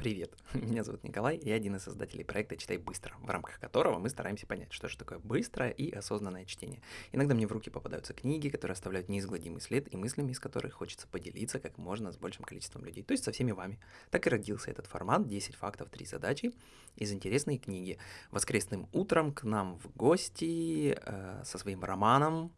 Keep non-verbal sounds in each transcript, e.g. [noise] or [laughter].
Привет, [laughs] меня зовут Николай, я один из создателей проекта «Читай быстро», в рамках которого мы стараемся понять, что же такое быстрое и осознанное чтение. Иногда мне в руки попадаются книги, которые оставляют неизгладимый след и мыслями, из которых хочется поделиться как можно с большим количеством людей, то есть со всеми вами. Так и родился этот формат «10 фактов, 3 задачи» из интересной книги. Воскресным утром к нам в гости э, со своим романом,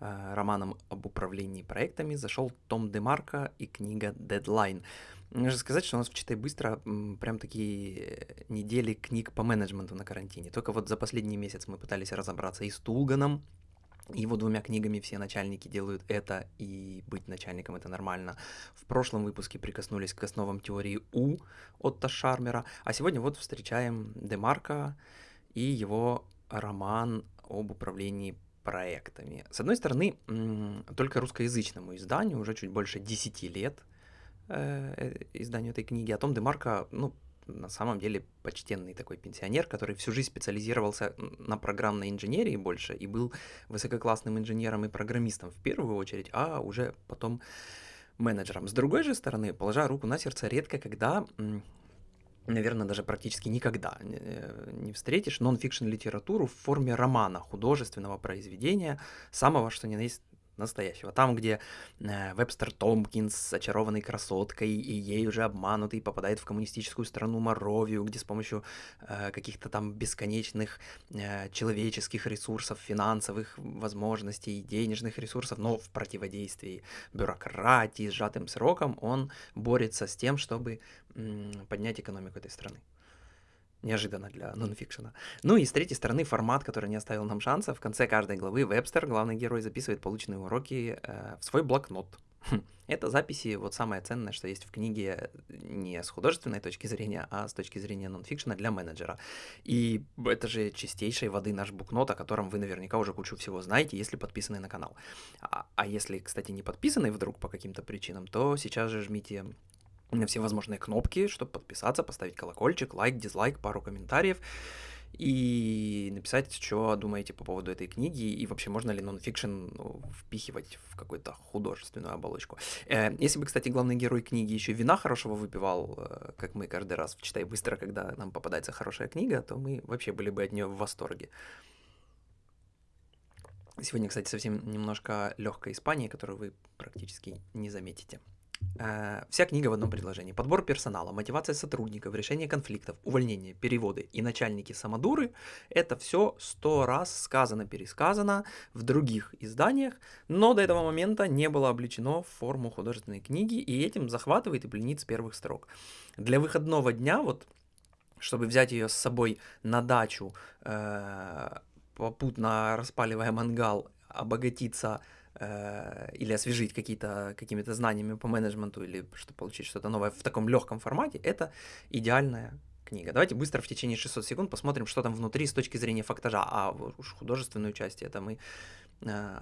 романом об управлении проектами зашел Том Демарко и книга «Дедлайн». Нужно сказать, что у нас в «Читай быстро» прям такие недели книг по менеджменту на карантине. Только вот за последний месяц мы пытались разобраться и с Тулганом, его двумя книгами все начальники делают это, и быть начальником это нормально. В прошлом выпуске прикоснулись к основам теории У Отто Шармера, а сегодня вот встречаем Демарка и его роман об управлении проектами. С одной стороны, только русскоязычному изданию уже чуть больше 10 лет – Э, э, изданию этой книги, о том Демарко, ну, на самом деле почтенный такой пенсионер, который всю жизнь специализировался на программной инженерии больше и был высококлассным инженером и программистом в первую очередь, а уже потом менеджером. С другой же стороны, положа руку на сердце, редко когда наверное, даже практически никогда не встретишь нон-фикшн литературу в форме романа, художественного произведения, самого, что ни на есть настоящего. Там, где э, Вебстер Томпкинс с очарованной красоткой и ей уже обманутый попадает в коммунистическую страну Моровию, где с помощью э, каких-то там бесконечных э, человеческих ресурсов, финансовых возможностей, денежных ресурсов, но в противодействии бюрократии, сжатым сроком, он борется с тем, чтобы э, поднять экономику этой страны неожиданно для нонфикшена. Ну и с третьей стороны формат, который не оставил нам шанса. В конце каждой главы Вебстер, главный герой, записывает полученные уроки э, в свой блокнот. Хм. Это записи, вот самое ценное, что есть в книге не с художественной точки зрения, а с точки зрения нонфикшена для менеджера. И это же чистейшей воды наш букнот, о котором вы наверняка уже кучу всего знаете, если подписаны на канал. А, а если, кстати, не подписаны вдруг по каким-то причинам, то сейчас же жмите на все возможные кнопки, чтобы подписаться, поставить колокольчик, лайк, дизлайк, пару комментариев и написать, что думаете по поводу этой книги, и вообще можно ли нонфикшн ну, впихивать в какую-то художественную оболочку. Э, если бы, кстати, главный герой книги еще вина хорошего выпивал, э, как мы каждый раз в «Читай быстро», когда нам попадается хорошая книга, то мы вообще были бы от нее в восторге. Сегодня, кстати, совсем немножко легкой Испании, которую вы практически не заметите. Э, вся книга в одном предложении. Подбор персонала, мотивация сотрудников, решение конфликтов, увольнение, переводы и начальники самодуры – это все сто раз сказано, пересказано в других изданиях, но до этого момента не было обличено в форму художественной книги, и этим захватывает и пленит с первых строк. Для выходного дня, вот, чтобы взять ее с собой на дачу, э, попутно распаливая мангал, обогатиться или освежить какие-то какими-то знаниями по менеджменту или что получить что-то новое в таком легком формате, это идеальная книга. Давайте быстро в течение 600 секунд посмотрим, что там внутри с точки зрения фактажа, а уж художественную часть это мы Э,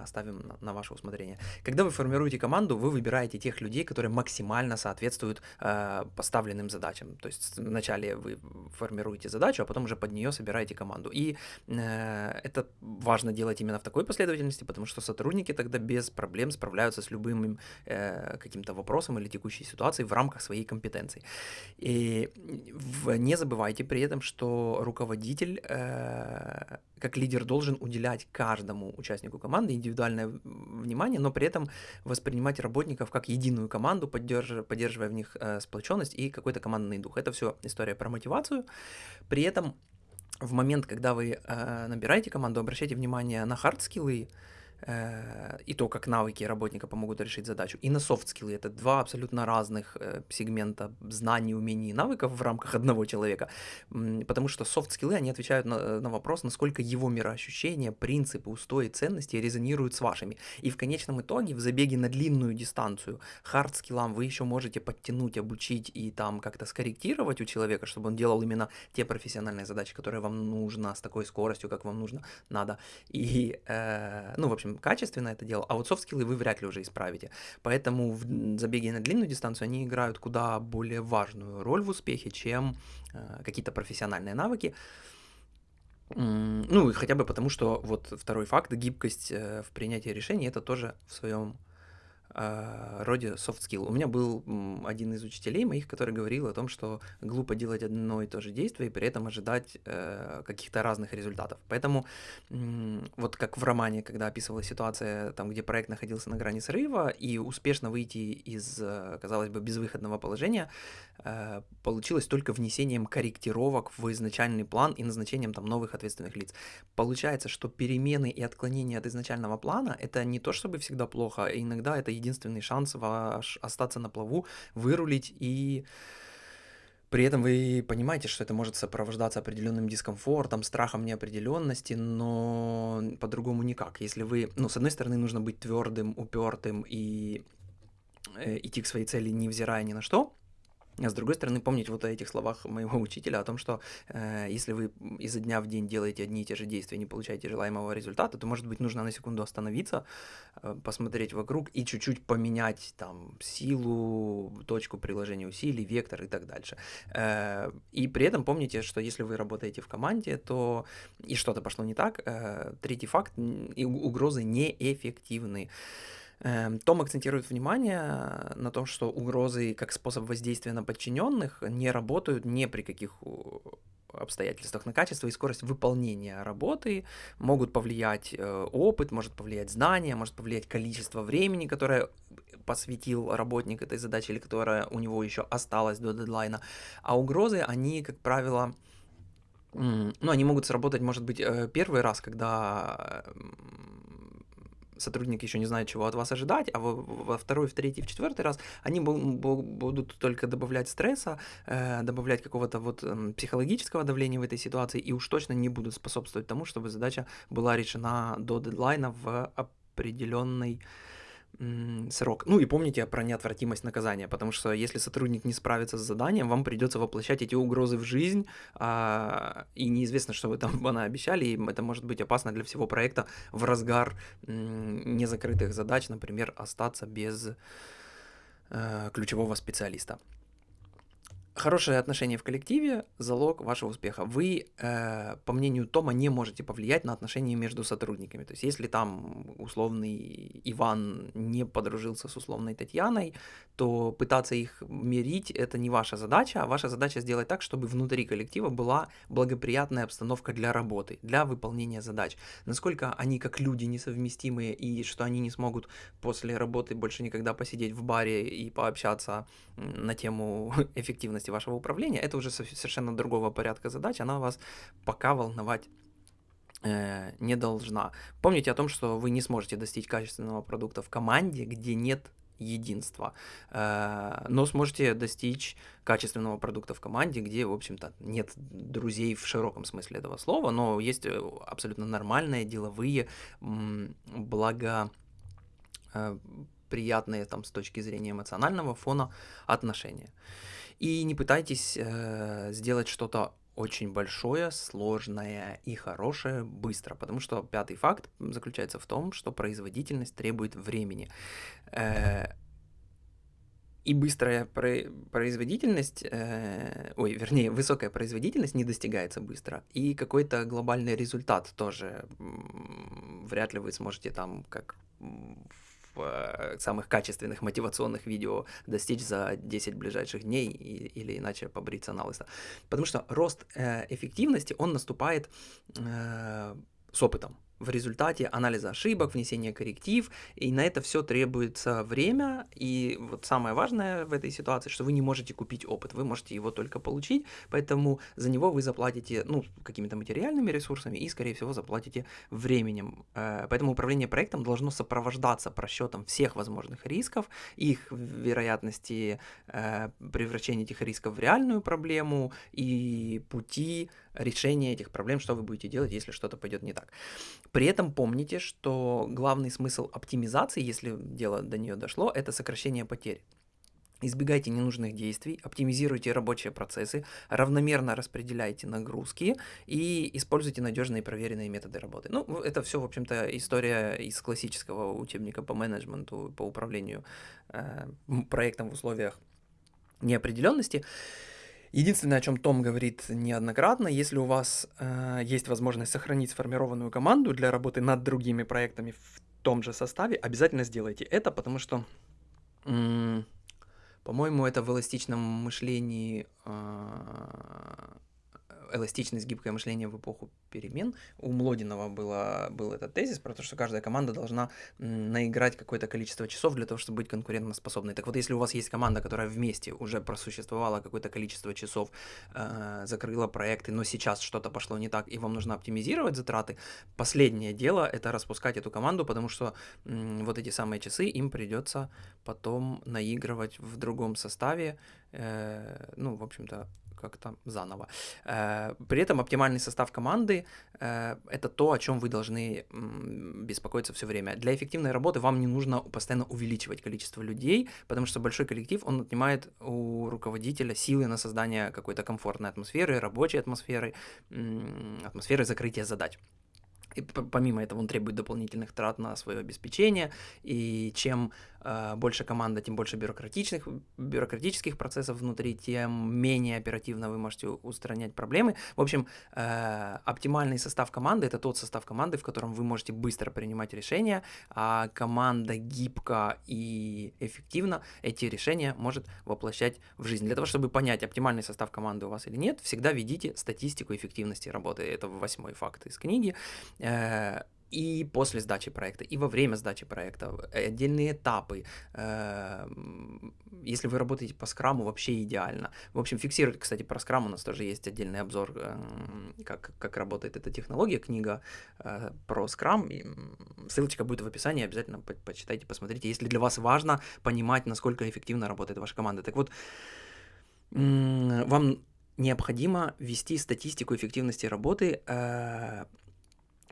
оставим на, ваше усмотрение. Когда вы формируете команду, вы выбираете тех людей, которые максимально соответствуют э, поставленным задачам. То есть вначале вы формируете задачу, а потом уже под нее собираете команду. И э, это важно делать именно в такой последовательности, потому что сотрудники тогда без проблем справляются с любым э, каким-то вопросом или текущей ситуацией в рамках своей компетенции. И не забывайте при этом, что руководитель э, как лидер должен уделять каждому участнику команды индивидуальное внимание, но при этом воспринимать работников как единую команду, поддерживая, поддерживая в них э, сплоченность и какой-то командный дух. Это все история про мотивацию. При этом в момент, когда вы э, набираете команду, обращайте внимание на хард-скиллы, Э, и то, как навыки работника помогут решить задачу, и на софт-скиллы. Это два абсолютно разных э, сегмента знаний, умений и навыков в рамках одного человека. Потому что софт-скиллы, они отвечают на, на вопрос, насколько его мироощущения, принципы, устои, ценности резонируют с вашими. И в конечном итоге в забеге на длинную дистанцию хард-скиллам вы еще можете подтянуть, обучить и там как-то скорректировать у человека, чтобы он делал именно те профессиональные задачи, которые вам нужно, с такой скоростью, как вам нужно, надо. И, э, ну, в общем, качественно это делал, а вот софт-скиллы вы вряд ли уже исправите. Поэтому в забеге на длинную дистанцию они играют куда более важную роль в успехе, чем э, какие-то профессиональные навыки. Ну, хотя бы потому, что вот второй факт, гибкость э, в принятии решений, это тоже в своем роде soft skill. У меня был один из учителей моих, который говорил о том, что глупо делать одно и то же действие и при этом ожидать э, каких-то разных результатов. Поэтому вот как в романе, когда описывалась ситуация, там, где проект находился на грани срыва, и успешно выйти из, э, казалось бы, безвыходного положения, получилось только внесением корректировок в изначальный план и назначением там новых ответственных лиц. Получается, что перемены и отклонения от изначального плана это не то, чтобы всегда плохо, а иногда это единственный шанс ваш остаться на плаву, вырулить и при этом вы понимаете, что это может сопровождаться определенным дискомфортом, страхом неопределенности, но по-другому никак. Если вы, ну, с одной стороны, нужно быть твердым, упертым и э, идти к своей цели, невзирая ни на что, с другой стороны, помнить вот о этих словах моего учителя о том, что э, если вы изо дня в день делаете одни и те же действия не получаете желаемого результата, то, может быть, нужно на секунду остановиться, э, посмотреть вокруг и чуть-чуть поменять там силу, точку приложения усилий, вектор и так дальше. Э, и при этом помните, что если вы работаете в команде, то и что-то пошло не так, э, третий факт, и угрозы неэффективны. Эм, Том акцентирует внимание на том, что угрозы как способ воздействия на подчиненных не работают ни при каких обстоятельствах на качество и скорость выполнения работы, могут повлиять э, опыт, может повлиять знания, может повлиять количество времени, которое посвятил работник этой задаче или которое у него еще осталось до дедлайна. А угрозы, они, как правило, ну, они могут сработать, может быть, э, первый раз, когда сотрудник еще не знает, чего от вас ожидать, а во, во второй, в третий, в четвертый раз они будут только добавлять стресса, э, добавлять какого-то вот эм, психологического давления в этой ситуации и уж точно не будут способствовать тому, чтобы задача была решена до дедлайна в определенной срок. Ну и помните про неотвратимость наказания, потому что если сотрудник не справится с заданием, вам придется воплощать эти угрозы в жизнь, а, и неизвестно, что вы там [laughs] обещали, и это может быть опасно для всего проекта в разгар незакрытых задач, например, остаться без э, ключевого специалиста. Хорошее отношение в коллективе – залог вашего успеха. Вы, э, по мнению Тома, не можете повлиять на отношения между сотрудниками. То есть, если там условный Иван не подружился с условной Татьяной, то пытаться их мирить – это не ваша задача, а ваша задача сделать так, чтобы внутри коллектива была благоприятная обстановка для работы, для выполнения задач. Насколько они как люди несовместимые и что они не смогут после работы больше никогда посидеть в баре и пообщаться на тему [laughs] эффективности эффективности вашего управления, это уже совершенно другого порядка задач, она вас пока волновать э, не должна. Помните о том, что вы не сможете достичь качественного продукта в команде, где нет единства, э, но сможете достичь качественного продукта в команде, где, в общем-то, нет друзей в широком смысле этого слова, но есть э, абсолютно нормальные деловые, благо приятные там с точки зрения эмоционального фона отношения. И не пытайтесь э, сделать что-то очень большое, сложное и хорошее быстро, потому что пятый факт заключается в том, что производительность требует времени. Э, и быстрая производительность, э, ой, вернее, высокая производительность не достигается быстро, и какой-то глобальный результат тоже вряд ли вы сможете там, как самых качественных мотивационных видео достичь за 10 ближайших дней и, или иначе побриться на лысо. Потому что рост э, эффективности, он наступает э, с опытом в результате анализа ошибок, внесения корректив, и на это все требуется время, и вот самое важное в этой ситуации, что вы не можете купить опыт, вы можете его только получить, поэтому за него вы заплатите, ну, какими-то материальными ресурсами и, скорее всего, заплатите временем. Э, поэтому управление проектом должно сопровождаться просчетом всех возможных рисков, их вероятности э, превращения этих рисков в реальную проблему и пути решения этих проблем, что вы будете делать, если что-то пойдет не так. При этом помните, что главный смысл оптимизации, если дело до нее дошло, это сокращение потерь. Избегайте ненужных действий, оптимизируйте рабочие процессы, равномерно распределяйте нагрузки и используйте надежные проверенные методы работы. Ну, это все, в общем-то, история из классического учебника по менеджменту, по управлению э, проектом в условиях неопределенности. Единственное, о чем Том говорит неоднократно, если у вас э, есть возможность сохранить сформированную команду для работы над другими проектами в том же составе, обязательно сделайте это, потому что По-моему, это в эластичном мышлении а, эластичность, гибкое мышление в эпоху перемен. У Млодинова было, был этот тезис про то, что каждая команда должна наиграть какое-то количество часов для того, чтобы быть конкурентоспособной. Так вот, если у вас есть команда, которая вместе уже просуществовала какое-то количество часов, э, закрыла проекты, но сейчас что-то пошло не так, и вам нужно оптимизировать затраты, последнее дело — это распускать эту команду, потому что э, вот эти самые часы им придется потом наигрывать в другом составе, э, ну, в общем-то, как-то заново. Э, при этом оптимальный состав команды э, — это то, о чем вы должны беспокоиться все время. Для эффективной работы вам не нужно постоянно увеличивать количество людей, потому что большой коллектив, он отнимает у руководителя силы на создание какой-то комфортной атмосферы, рабочей атмосферы, атмосферы закрытия задач. И помимо этого он требует дополнительных трат на свое обеспечение, и чем э, больше команда, тем больше бюрократичных, бюрократических процессов внутри, тем менее оперативно вы можете устранять проблемы. В общем, э, оптимальный состав команды – это тот состав команды, в котором вы можете быстро принимать решения, а команда гибко и эффективно эти решения может воплощать в жизнь. Для того, чтобы понять, оптимальный состав команды у вас или нет, всегда ведите статистику эффективности работы. Это восьмой факт из книги. Э, и после сдачи проекта, и во время сдачи проекта, отдельные этапы. Э, если вы работаете по скраму, вообще идеально. В общем, фиксируйте, кстати, про скрам у нас тоже есть отдельный обзор, э, как, как работает эта технология, книга про скрам. Ссылочка будет в описании, обязательно почитайте, посмотрите, если для вас важно понимать, насколько эффективно работает ваша команда. Так вот, вам необходимо вести статистику эффективности работы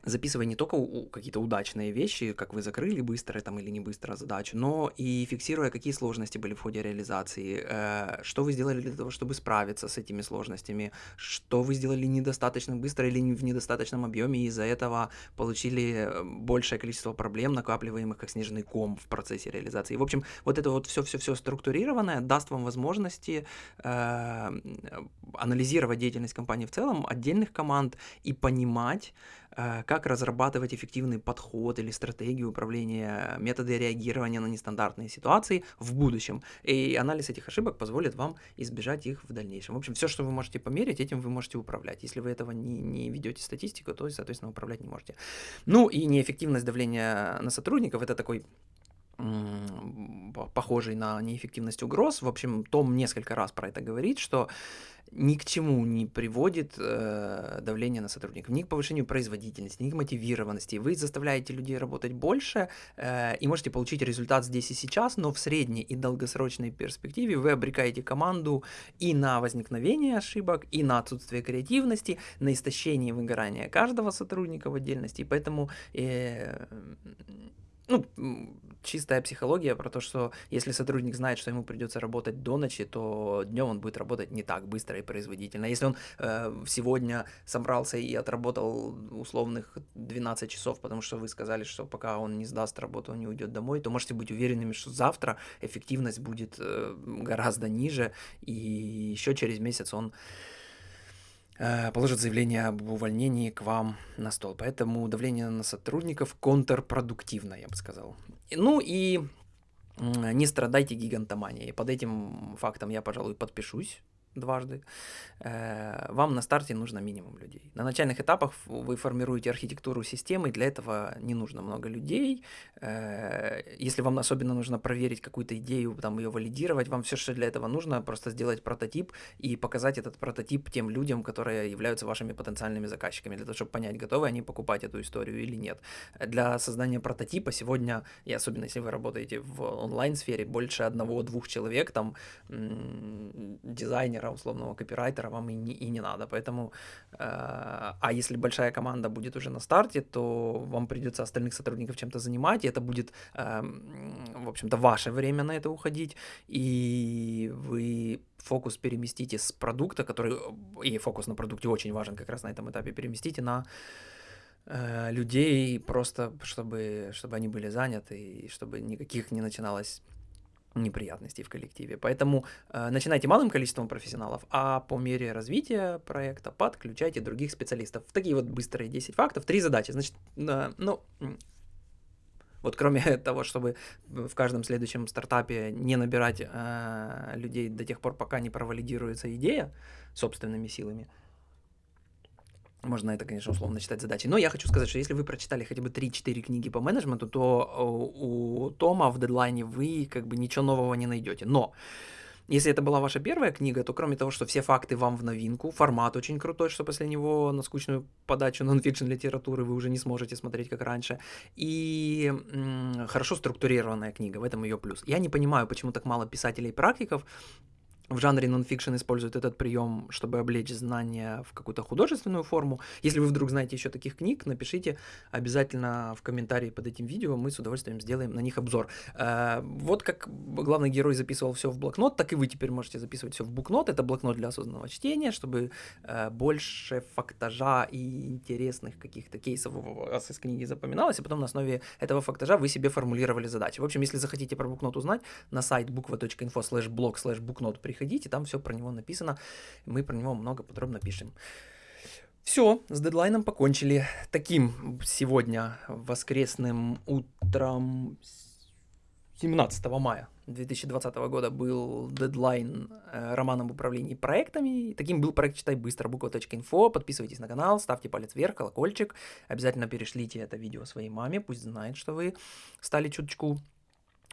записывая не только какие-то удачные вещи, как вы закрыли быстро там или не быстро задачу, но и фиксируя, какие сложности были в ходе реализации, э, что вы сделали для того, чтобы справиться с этими сложностями, что вы сделали недостаточно быстро или в недостаточном объеме, и из-за этого получили э, большее количество проблем, накапливаемых как снежный ком в процессе реализации. В общем, вот это вот все-все-все структурированное даст вам возможности э, анализировать деятельность компании в целом, отдельных команд и понимать, как разрабатывать эффективный подход или стратегию управления, методы реагирования на нестандартные ситуации в будущем. И анализ этих ошибок позволит вам избежать их в дальнейшем. В общем, все, что вы можете померить, этим вы можете управлять. Если вы этого не, не ведете статистику, то, соответственно, управлять не можете. Ну и неэффективность давления на сотрудников – это такой похожий на неэффективность угроз. В общем, Том несколько раз про это говорит, что ни к чему не приводит э, давление на сотрудников, ни к повышению производительности, ни к мотивированности. Вы заставляете людей работать больше э, и можете получить результат здесь и сейчас, но в средней и долгосрочной перспективе вы обрекаете команду и на возникновение ошибок, и на отсутствие креативности, на истощение выгорания каждого сотрудника в отдельности. И поэтому э, ну, чистая психология про то, что если сотрудник знает, что ему придется работать до ночи, то днем он будет работать не так быстро и производительно. Если он э, сегодня собрался и отработал условных 12 часов, потому что вы сказали, что пока он не сдаст работу, он не уйдет домой, то можете быть уверенными, что завтра эффективность будет э, гораздо ниже, и еще через месяц он положит заявление об увольнении к вам на стол. Поэтому давление на сотрудников контрпродуктивно, я бы сказал. Ну и не страдайте гигантоманией. Под этим фактом я, пожалуй, подпишусь дважды, э, вам на старте нужно минимум людей. На начальных этапах вы формируете архитектуру системы, для этого не нужно много людей. Э, если вам особенно нужно проверить какую-то идею, там ее валидировать, вам все, что для этого нужно, просто сделать прототип и показать этот прототип тем людям, которые являются вашими потенциальными заказчиками, для того, чтобы понять, готовы они покупать эту историю или нет. Для создания прототипа сегодня, и особенно если вы работаете в онлайн-сфере, больше одного-двух человек, там дизайнер, дизайнера, условного копирайтера вам и не, и не надо. Поэтому, э, а если большая команда будет уже на старте, то вам придется остальных сотрудников чем-то занимать, и это будет, э, в общем-то, ваше время на это уходить, и вы фокус переместите с продукта, который, и фокус на продукте очень важен как раз на этом этапе, переместите на э, людей просто, чтобы, чтобы они были заняты, и чтобы никаких не начиналось неприятностей в коллективе. Поэтому э, начинайте малым количеством профессионалов, а по мере развития проекта подключайте других специалистов. Такие вот быстрые 10 фактов, три задачи. Значит, э, ну, Вот кроме [laughs] того, чтобы в каждом следующем стартапе не набирать э, людей до тех пор, пока не провалидируется идея собственными силами, можно это, конечно, условно считать задачей. Но я хочу сказать, что если вы прочитали хотя бы 3-4 книги по менеджменту, то э, у Тома в дедлайне вы как бы ничего нового не найдете. Но если это была ваша первая книга, то кроме того, что все факты вам в новинку, формат очень крутой, что после него на скучную подачу [laughs] нонфикшн литературы вы уже не сможете смотреть как раньше. И хорошо структурированная книга, в этом ее плюс. Я не понимаю, почему так мало писателей-практиков в жанре нонфикшн используют этот прием, чтобы облечь знания в какую-то художественную форму. Если вы вдруг знаете еще таких книг, напишите обязательно в комментарии под этим видео, мы с удовольствием сделаем на них обзор. Э, вот как главный герой записывал все в блокнот, так и вы теперь можете записывать все в букнот. Это блокнот для осознанного чтения, чтобы э, больше фактажа и интересных каких-то кейсов у вас из книги запоминалось, и потом на основе этого фактажа вы себе формулировали задачи. В общем, если захотите про букнот узнать, на сайт буква.инфо slash blog slash букнот приходите приходите, там все про него написано, мы про него много подробно пишем. Все, с дедлайном покончили. Таким сегодня воскресным утром 17 мая 2020 года был дедлайн э, романа управлении проектами. Таким был проект «Читай быстро» буква.инфо. Подписывайтесь на канал, ставьте палец вверх, колокольчик. Обязательно перешлите это видео своей маме, пусть знает, что вы стали чуточку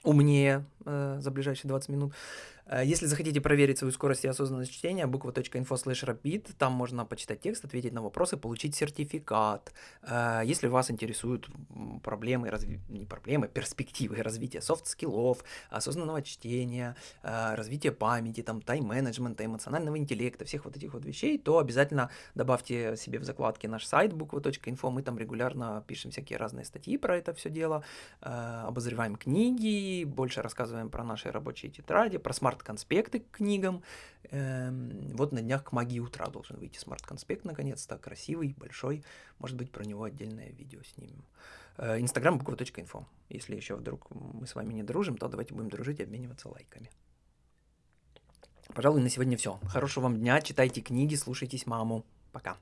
умнее э, за ближайшие 20 минут. Э, если захотите проверить свою скорость и осознанность чтения, буква.info slash rapid, там можно почитать текст, ответить на вопросы, получить сертификат. Э, если вас интересуют проблемы, не проблемы, перспективы развития софт-скиллов, осознанного чтения, э, развития памяти, там, тайм-менеджмента, эмоционального интеллекта, всех вот этих вот вещей, то обязательно добавьте себе в закладки наш сайт буква.info, мы там регулярно пишем всякие разные статьи про это все дело, обозреваем книги, больше рассказываем про наши рабочие тетради, про смарт смарт-конспекты к книгам. Эм, вот на днях к магии утра должен выйти смарт-конспект наконец-то, красивый, большой. Может быть, про него отдельное видео снимем. Э, Инстаграм буква.info. Если еще вдруг мы с вами не дружим, то давайте будем дружить и обмениваться лайками. Пожалуй, на сегодня все. Хорошего вам дня, читайте книги, слушайтесь маму. Пока.